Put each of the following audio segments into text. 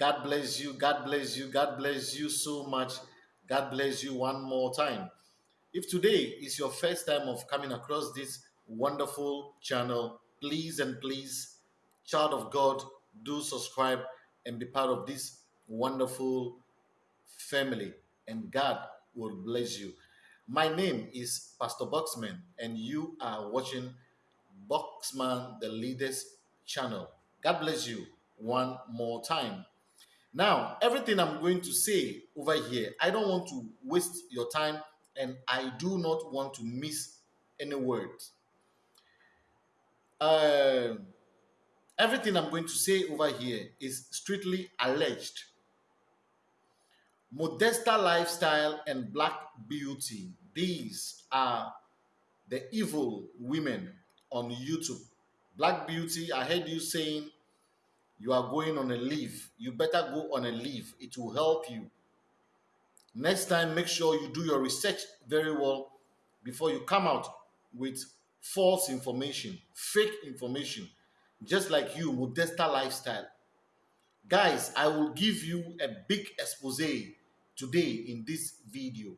God bless you. God bless you. God bless you so much. God bless you one more time. If today is your first time of coming across this wonderful channel, please and please, child of God, do subscribe and be part of this wonderful family. And God will bless you. My name is Pastor Boxman, and you are watching Boxman the Leaders channel. God bless you one more time. Now, everything I'm going to say over here, I don't want to waste your time and I do not want to miss any words. Uh, everything I'm going to say over here is strictly alleged. Modesta lifestyle and black beauty. These are the evil women on YouTube. Black beauty, I heard you saying you are going on a leave. You better go on a leave. It will help you. Next time, make sure you do your research very well before you come out with false information, fake information, just like you, Modesta lifestyle. Guys, I will give you a big expose today in this video.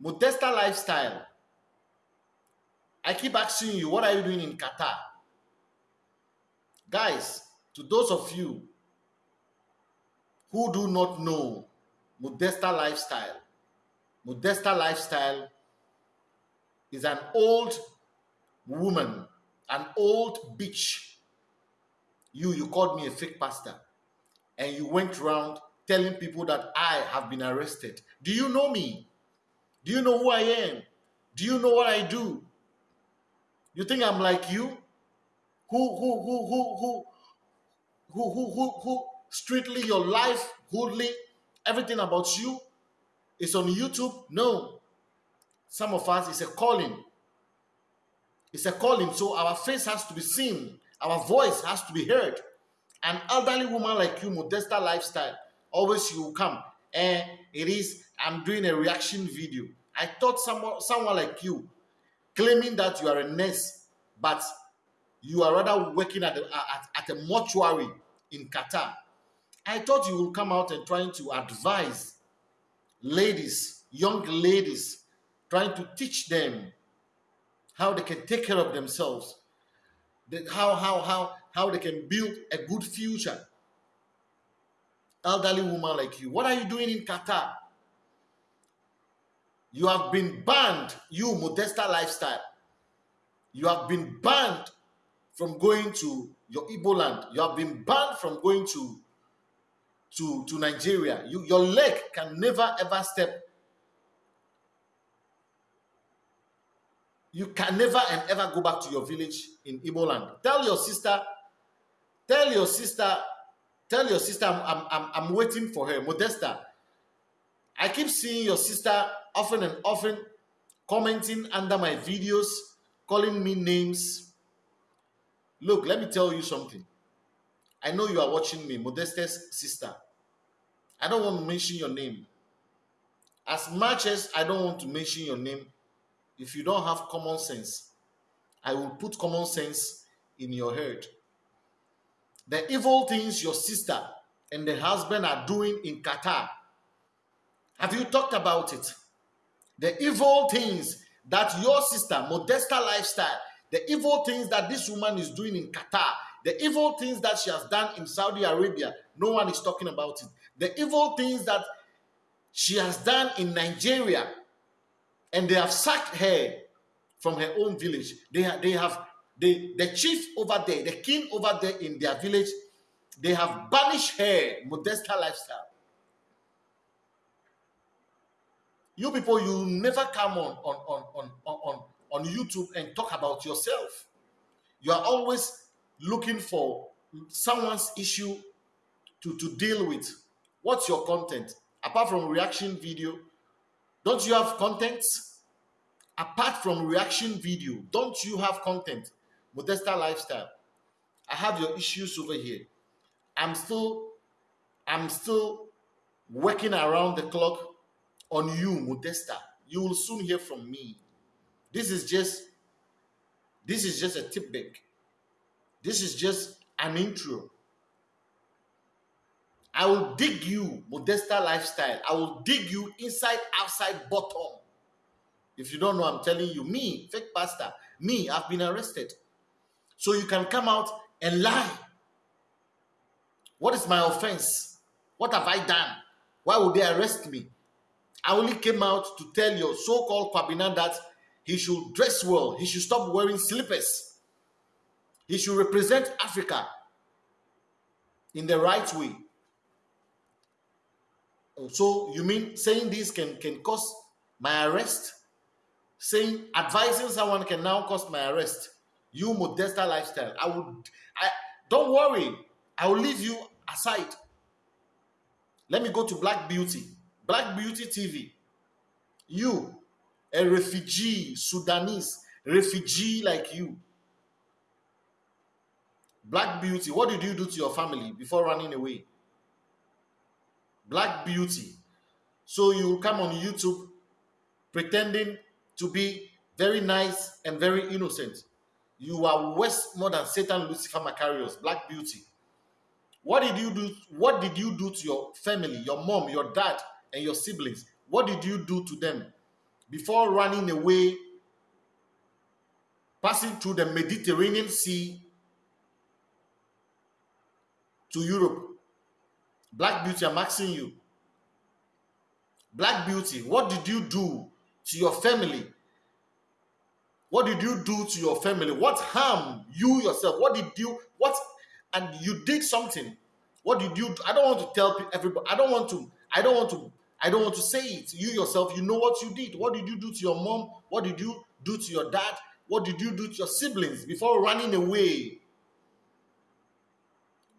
Modesta lifestyle. I keep asking you, what are you doing in Qatar? Guys, to those of you who do not know Modesta lifestyle. Modesta lifestyle is an old woman, an old bitch. You, you called me a fake pastor, and you went around telling people that I have been arrested. Do you know me? Do you know who I am? Do you know what I do? You think I'm like you? Who, who, who, who, who, who, who, who, who, strictly your life, goodly, everything about you is on YouTube? No. Some of us, it's a calling. It's a calling. So our face has to be seen. Our voice has to be heard. An elderly woman like you, Modesta lifestyle, always you come. And it is, I'm doing a reaction video. I thought someone, someone like you, claiming that you are a nurse, but you are rather working at, at, at a mortuary in Qatar. I thought you would come out and trying to advise ladies, young ladies, trying to teach them how they can take care of themselves, how, how, how, how they can build a good future. Elderly woman like you, what are you doing in Qatar? You have been banned, you Modesta lifestyle. You have been banned from going to your Igbo land. You have been banned from going to to, to Nigeria. You, your leg can never ever step. You can never and ever go back to your village in Igbo land. Tell your sister, tell your sister, tell your sister I'm, I'm, I'm waiting for her. Modesta. I keep seeing your sister often and often commenting under my videos, calling me names. Look, let me tell you something. I know you are watching me, Modesta's sister. I don't want to mention your name. As much as I don't want to mention your name, if you don't have common sense, I will put common sense in your head. The evil things your sister and the husband are doing in Qatar, have you talked about it? The evil things that your sister, Modesta lifestyle, the evil things that this woman is doing in Qatar, the evil things that she has done in Saudi Arabia, no one is talking about it. The evil things that she has done in Nigeria, and they have sacked her from her own village. They, have, they have the, the chief over there, the king over there in their village, they have banished her Modesta lifestyle. You people, you never come on, on, on, on, on, on YouTube and talk about yourself. You are always looking for someone's issue to, to deal with. What's your content? Apart from reaction video, don't you have content? Apart from reaction video, don't you have content? Modesta lifestyle. I have your issues over here. I'm still, I'm still working around the clock on you, Modesta. You will soon hear from me. This is just, this is just a tip back. This is just an intro. I will dig you, Modesta lifestyle. I will dig you inside, outside, bottom. If you don't know, I'm telling you, me, fake pastor, me, I've been arrested. So you can come out and lie. What is my offense? What have I done? Why would they arrest me? I only came out to tell your so called Kwabena that he should dress well, he should stop wearing slippers, he should represent Africa in the right way. Oh, so you mean saying this can, can cause my arrest? Saying advising someone can now cause my arrest. You modesta lifestyle. I would I don't worry. I will leave you aside. Let me go to Black Beauty. Black Beauty TV. You, a refugee, Sudanese, refugee like you. Black Beauty, what did you do to your family before running away? Black Beauty. So you come on YouTube pretending to be very nice and very innocent. You are worse more than Satan, Lucifer, Macarius, Black Beauty. What did you do? What did you do to your family, your mom, your dad, and your siblings? What did you do to them before running away, passing through the Mediterranean Sea to Europe? Black Beauty, I'm asking you. Black Beauty, what did you do to your family? What did you do to your family? What harm you yourself? What did you what and you did something? What did you do? I don't want to tell everybody. I don't want to. I don't want to. I don't want to say it. You yourself, you know what you did. What did you do to your mom? What did you do to your dad? What did you do to your siblings before running away?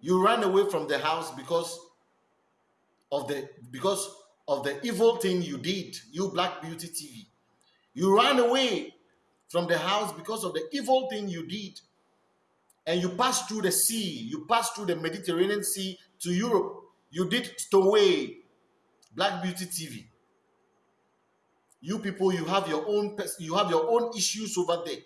You ran away from the house because of the because of the evil thing you did, you Black Beauty TV. You ran away from the house because of the evil thing you did. And you passed through the sea, you passed through the Mediterranean Sea to Europe. You did stowaway Black Beauty TV. You people, you have your own you have your own issues over there.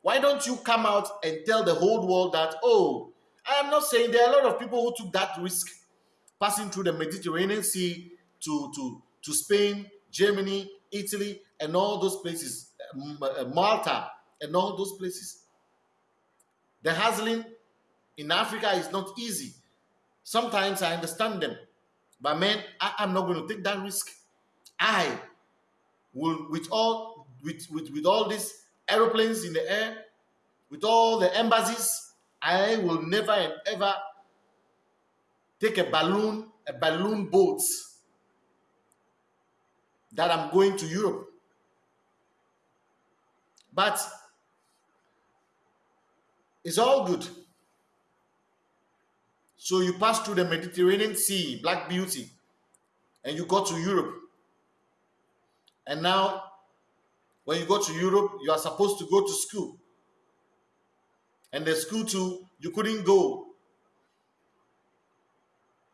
Why don't you come out and tell the whole world that, oh, I am not saying there are a lot of people who took that risk passing through the Mediterranean Sea to, to, to Spain, Germany, Italy, and all those places, uh, Malta, and all those places. The hustling in Africa is not easy. Sometimes I understand them, but man, I, am not going to take that risk. I will, with all with, with, with all these aeroplanes in the air, with all the embassies, I will never and ever take a balloon, a balloon boat that I'm going to Europe. But it's all good. So you pass through the Mediterranean Sea, Black Beauty, and you go to Europe. And now, when you go to Europe, you are supposed to go to school. And the school too, you couldn't go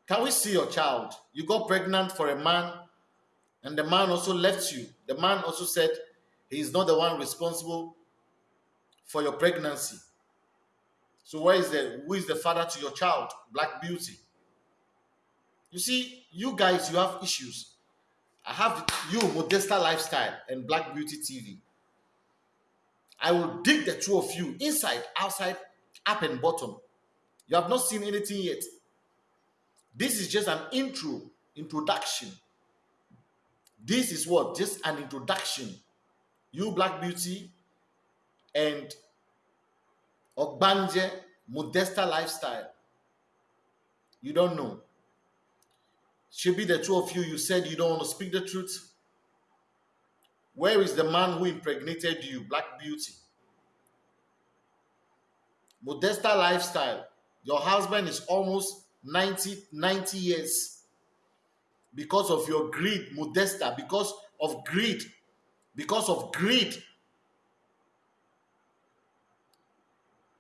can we see your child? You got pregnant for a man, and the man also left you. The man also said he is not the one responsible for your pregnancy. So where is the who is the father to your child? Black beauty. You see, you guys, you have issues. I have you, Modesta Lifestyle and Black Beauty TV. I will dig the two of you inside, outside, up and bottom. You have not seen anything yet. This is just an intro, introduction. This is what? Just an introduction. You Black Beauty and Ogbanje Modesta Lifestyle. You don't know. Should be the two of you. You said you don't want to speak the truth. Where is the man who impregnated you, Black Beauty? Modesta Lifestyle. Your husband is almost 90, 90 years because of your greed, Modesta, because of greed, because of greed.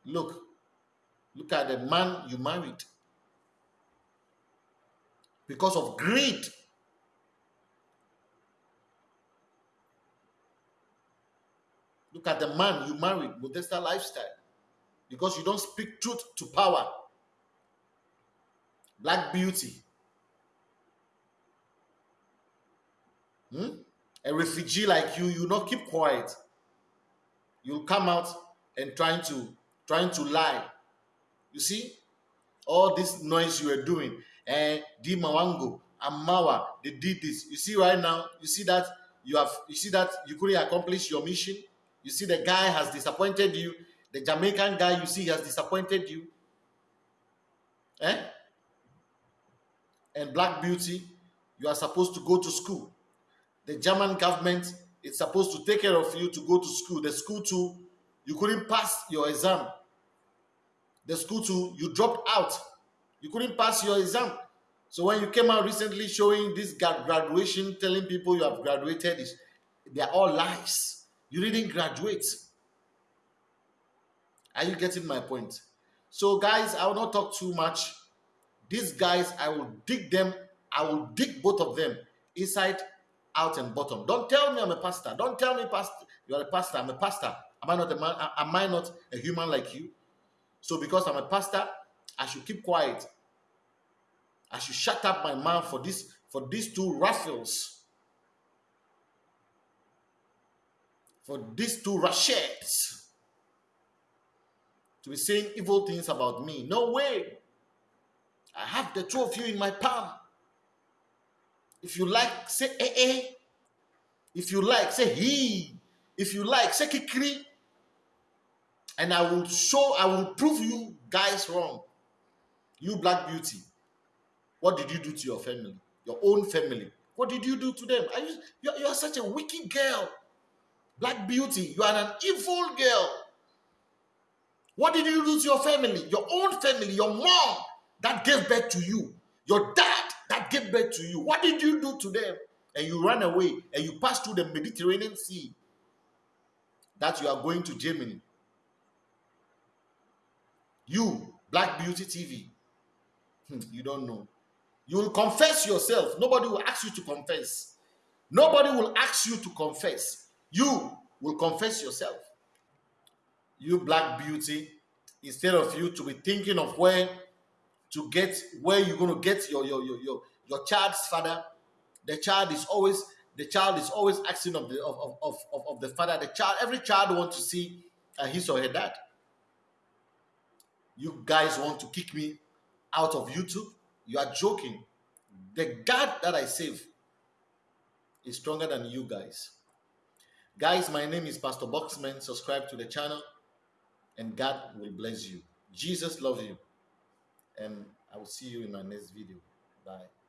Look, look at the man you married. Because of greed. Look at the man you married, Modesta lifestyle. Because you don't speak truth to power. Black beauty. Hmm? A refugee like you, you not keep quiet. You'll come out and trying to trying to lie. You see, all this noise you are doing, and eh, Di Mawango, Amawa, they did this. You see right now, you see that you have you see that you couldn't accomplish your mission. You see the guy has disappointed you. The Jamaican guy you see has disappointed you. Eh? And Black Beauty, you are supposed to go to school. The German government is supposed to take care of you to go to school. The school too, you couldn't pass your exam. The school too, you dropped out. You couldn't pass your exam. So when you came out recently showing this graduation, telling people you have graduated, is they are all lies. You didn't graduate. Are you getting my point? So guys, I will not talk too much. These guys, I will dig them. I will dig both of them inside, out, and bottom. Don't tell me I'm a pastor. Don't tell me pastor. You are a pastor. I'm a pastor. Am I not a man? Am I not a human like you? So because I'm a pastor, I should keep quiet. I should shut up my mouth for this for these two raffles. For these two Rasheeds to be saying evil things about me. No way. I have the two of you in my palm. If you like, say eh eh. If you like, say he. If you like, say kikri. And I will show, I will prove you guys wrong. You black beauty. What did you do to your family? Your own family. What did you do to them? Are you, you, are, you are such a wicked girl. Black beauty. You are an evil girl. What did you do to your family? Your own family, your mom that gave birth to you, your dad that gave birth to you. What did you do to them? And you ran away and you passed through the Mediterranean Sea. That you are going to Germany. You, Black Beauty TV, hmm, you don't know. You will confess yourself. Nobody will ask you to confess. Nobody will ask you to confess. You will confess yourself. You, Black Beauty, instead of you to be thinking of where to get where you're going to get your your your your, your child's father, the child is always the child is always asking of the of, of, of, of the father. The child, every child wants to see uh, his or her dad you guys want to kick me out of YouTube? You are joking. The God that I save is stronger than you guys. Guys, my name is Pastor Boxman. Subscribe to the channel and God will bless you. Jesus loves you. And I will see you in my next video. Bye.